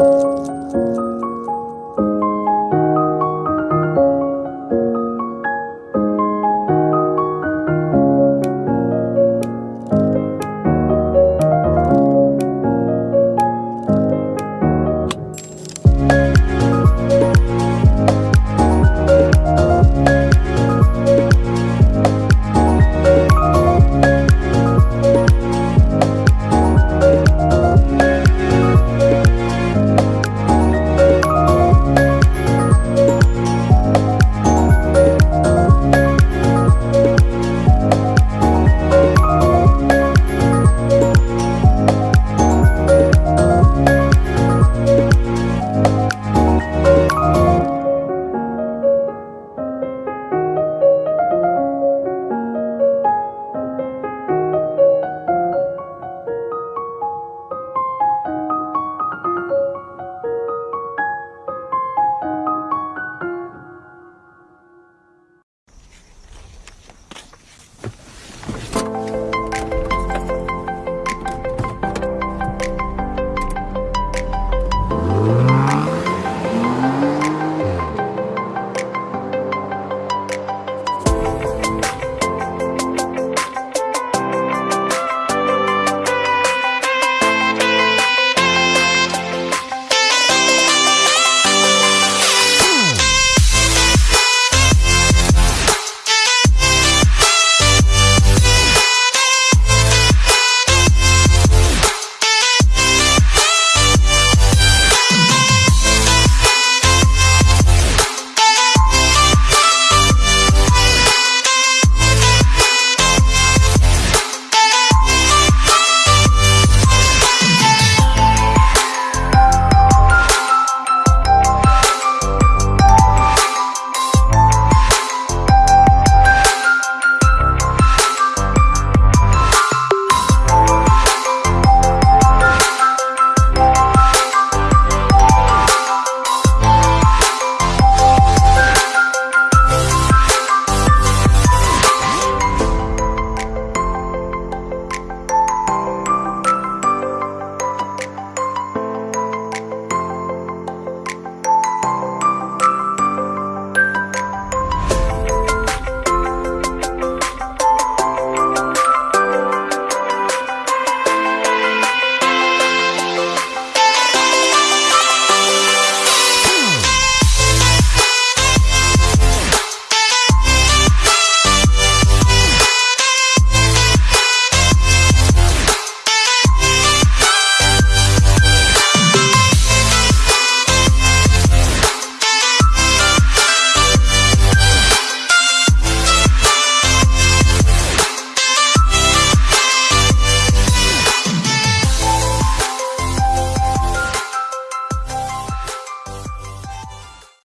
嗯。